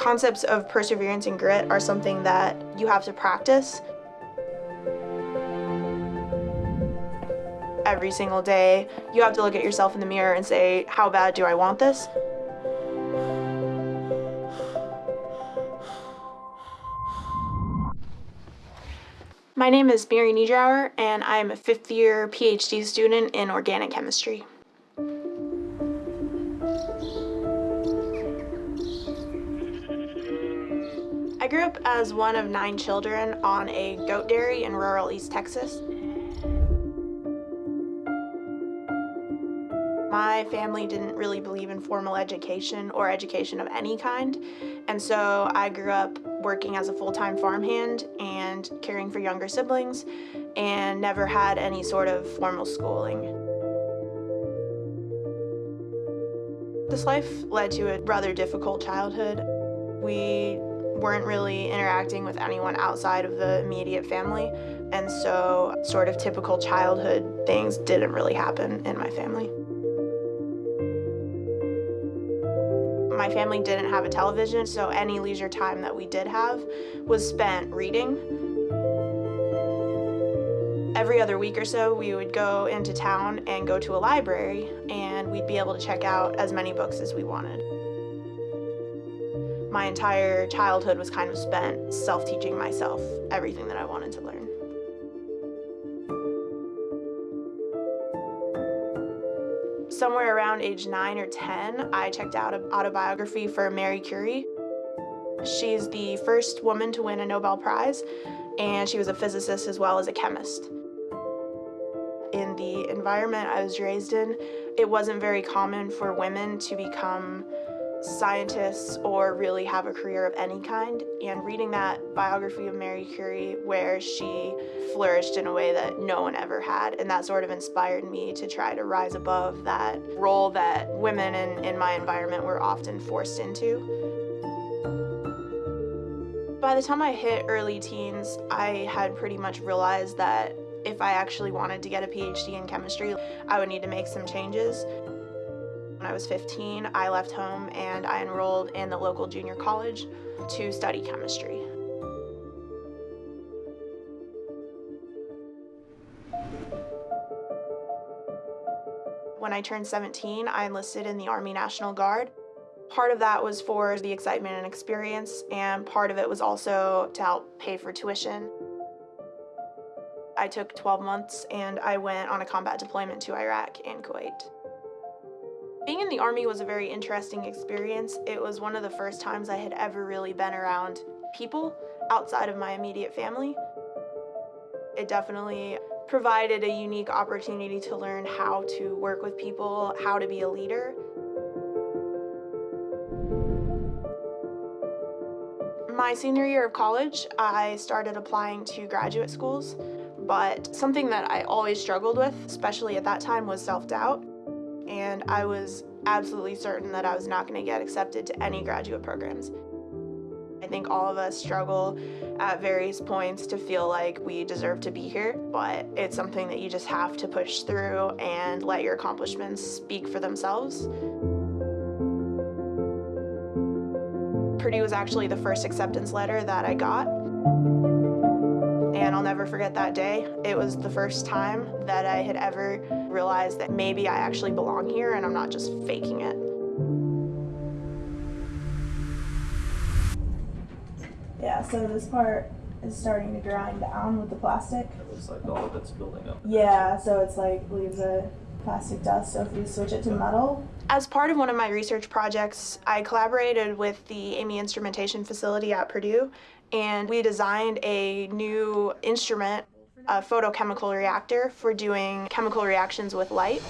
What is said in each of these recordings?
Concepts of perseverance and grit are something that you have to practice. Every single day, you have to look at yourself in the mirror and say, how bad do I want this? My name is Mary Niedrauer, and I'm a fifth year PhD student in organic chemistry. Grew up as one of nine children on a goat dairy in rural East Texas. My family didn't really believe in formal education or education of any kind, and so I grew up working as a full-time farmhand and caring for younger siblings and never had any sort of formal schooling. This life led to a rather difficult childhood. We weren't really interacting with anyone outside of the immediate family, and so sort of typical childhood things didn't really happen in my family. My family didn't have a television, so any leisure time that we did have was spent reading. Every other week or so, we would go into town and go to a library, and we'd be able to check out as many books as we wanted. My entire childhood was kind of spent self-teaching myself everything that I wanted to learn. somewhere around age 9 or 10, I checked out an autobiography for Marie Curie. She's the first woman to win a Nobel Prize, and she was a physicist as well as a chemist. In the environment I was raised in, it wasn't very common for women to become scientists or really have a career of any kind. And reading that biography of Marie Curie where she flourished in a way that no one ever had, and that sort of inspired me to try to rise above that role that women in, in my environment were often forced into. By the time I hit early teens, I had pretty much realized that if I actually wanted to get a PhD in chemistry, I would need to make some changes. I was 15, I left home and I enrolled in the local junior college to study chemistry. When I turned 17, I enlisted in the Army National Guard. Part of that was for the excitement and experience, and part of it was also to help pay for tuition. I took 12 months and I went on a combat deployment to Iraq and Kuwait. Being in the Army was a very interesting experience. It was one of the first times I had ever really been around people outside of my immediate family. It definitely provided a unique opportunity to learn how to work with people, how to be a leader. My senior year of college, I started applying to graduate schools, but something that I always struggled with, especially at that time, was self-doubt and I was absolutely certain that I was not going to get accepted to any graduate programs. I think all of us struggle at various points to feel like we deserve to be here, but it's something that you just have to push through and let your accomplishments speak for themselves. Purdue was actually the first acceptance letter that I got and I'll never forget that day. It was the first time that I had ever realized that maybe I actually belong here and I'm not just faking it. Yeah, so this part is starting to grind down with the plastic. It looks like all of it's building up. Yeah, so it's like leaves a plastic dust. So if you switch it to metal. As part of one of my research projects, I collaborated with the Amy Instrumentation Facility at Purdue and we designed a new instrument, a photochemical reactor for doing chemical reactions with light.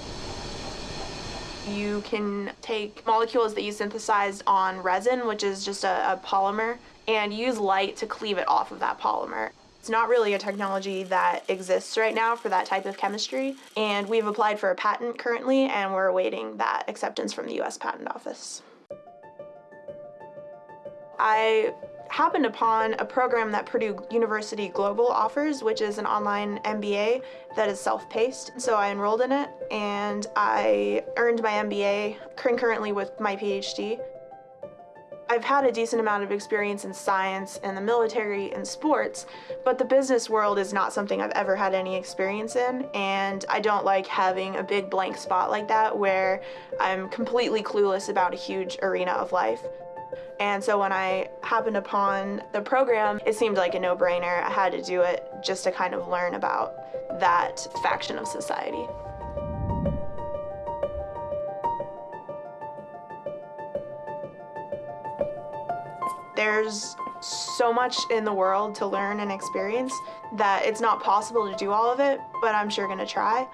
You can take molecules that you synthesized on resin, which is just a, a polymer, and use light to cleave it off of that polymer. It's not really a technology that exists right now for that type of chemistry, and we've applied for a patent currently, and we're awaiting that acceptance from the US Patent Office. I happened upon a program that Purdue University Global offers, which is an online MBA that is self-paced. So I enrolled in it and I earned my MBA concurrently with my PhD. I've had a decent amount of experience in science and the military and sports, but the business world is not something I've ever had any experience in, and I don't like having a big blank spot like that where I'm completely clueless about a huge arena of life. And so when I happened upon the program, it seemed like a no brainer. I had to do it just to kind of learn about that faction of society. There's so much in the world to learn and experience that it's not possible to do all of it, but I'm sure gonna try.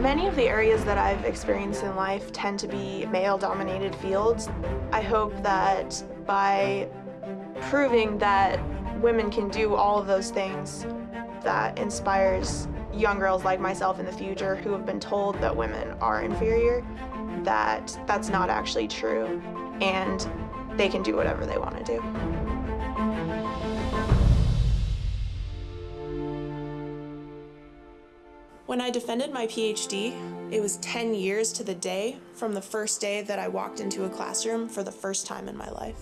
Many of the areas that I've experienced in life tend to be male dominated fields. I hope that by proving that women can do all of those things, that inspires young girls like myself in the future who have been told that women are inferior, that that's not actually true, and they can do whatever they want to do. When I defended my PhD, it was 10 years to the day from the first day that I walked into a classroom for the first time in my life.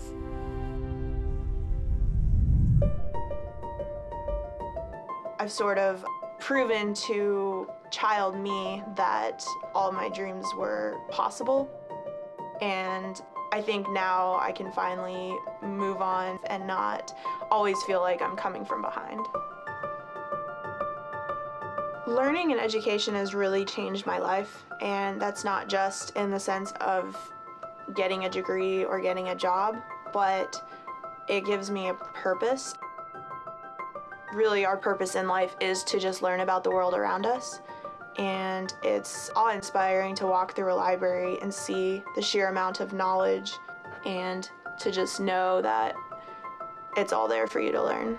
I've sort of proven to child me that all my dreams were possible. And I think now I can finally move on and not always feel like I'm coming from behind. Learning and education has really changed my life, and that's not just in the sense of getting a degree or getting a job, but it gives me a purpose. Really, our purpose in life is to just learn about the world around us. And it's awe inspiring to walk through a library and see the sheer amount of knowledge and to just know that it's all there for you to learn.